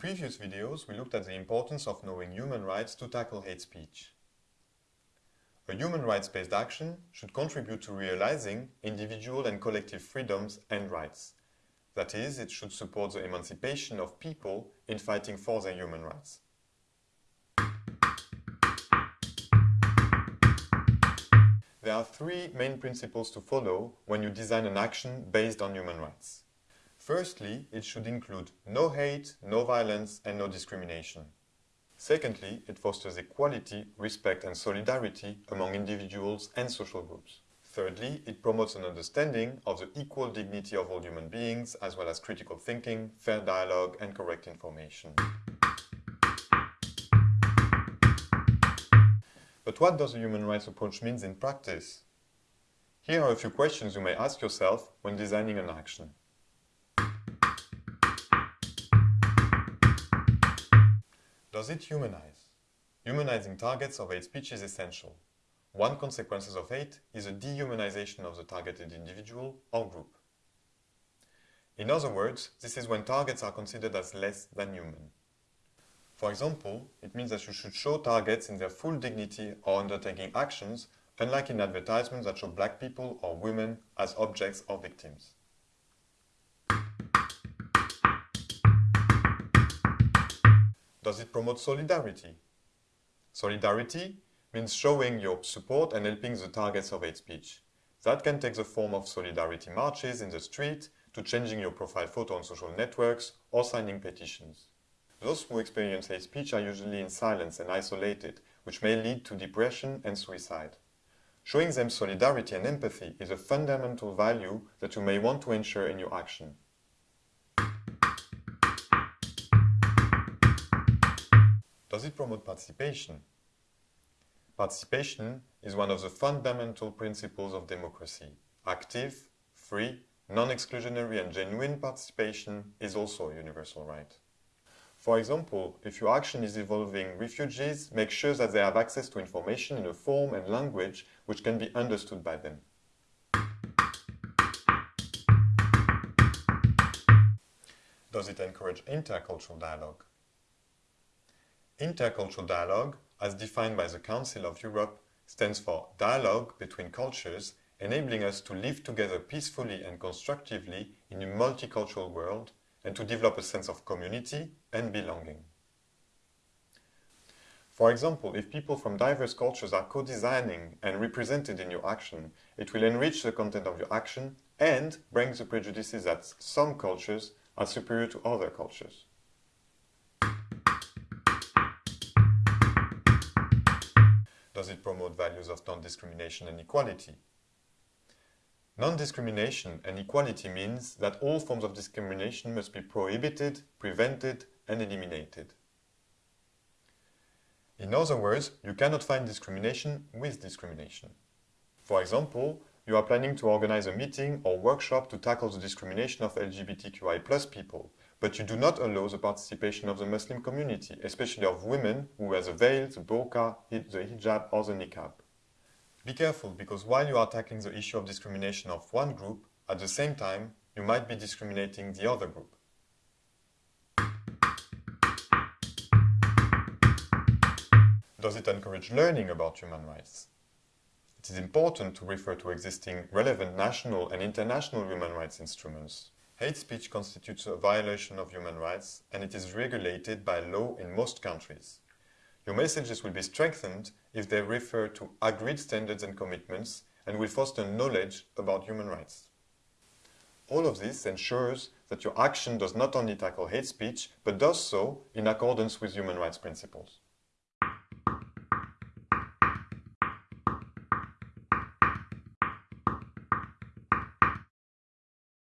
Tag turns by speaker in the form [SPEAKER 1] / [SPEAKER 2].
[SPEAKER 1] previous videos, we looked at the importance of knowing human rights to tackle hate speech. A human rights-based action should contribute to realizing individual and collective freedoms and rights. That is, it should support the emancipation of people in fighting for their human rights. There are three main principles to follow when you design an action based on human rights. Firstly, it should include no hate, no violence and no discrimination. Secondly, it fosters equality, respect and solidarity among individuals and social groups. Thirdly, it promotes an understanding of the equal dignity of all human beings as well as critical thinking, fair dialogue and correct information. But what does a human rights approach mean in practice? Here are a few questions you may ask yourself when designing an action. Does it humanize? Humanizing targets of hate speech is essential. One consequence of hate is a dehumanization of the targeted individual or group. In other words, this is when targets are considered as less than human. For example, it means that you should show targets in their full dignity or undertaking actions, unlike in advertisements that show black people or women as objects or victims. Does it promote solidarity? Solidarity means showing your support and helping the targets of hate speech. That can take the form of solidarity marches in the street, to changing your profile photo on social networks, or signing petitions. Those who experience hate speech are usually in silence and isolated, which may lead to depression and suicide. Showing them solidarity and empathy is a fundamental value that you may want to ensure in your action. Does it promote participation? Participation is one of the fundamental principles of democracy. Active, free, non-exclusionary and genuine participation is also a universal right. For example, if your action is involving refugees, make sure that they have access to information in a form and language which can be understood by them. Does it encourage intercultural dialogue? Intercultural dialogue, as defined by the Council of Europe, stands for dialogue between cultures, enabling us to live together peacefully and constructively in a multicultural world and to develop a sense of community and belonging. For example, if people from diverse cultures are co-designing and represented in your action, it will enrich the content of your action and break the prejudices that some cultures are superior to other cultures. Does it promote values of non-discrimination and equality? Non-discrimination and equality means that all forms of discrimination must be prohibited, prevented and eliminated. In other words, you cannot find discrimination with discrimination. For example, you are planning to organize a meeting or workshop to tackle the discrimination of LGBTQI people, but you do not allow the participation of the Muslim community, especially of women who wear the veil, the burqa, the hijab or the niqab. Be careful because while you are tackling the issue of discrimination of one group, at the same time, you might be discriminating the other group. Does it encourage learning about human rights? It is important to refer to existing relevant national and international human rights instruments. Hate speech constitutes a violation of human rights and it is regulated by law in most countries. Your messages will be strengthened if they refer to agreed standards and commitments and will foster knowledge about human rights. All of this ensures that your action does not only tackle hate speech, but does so in accordance with human rights principles.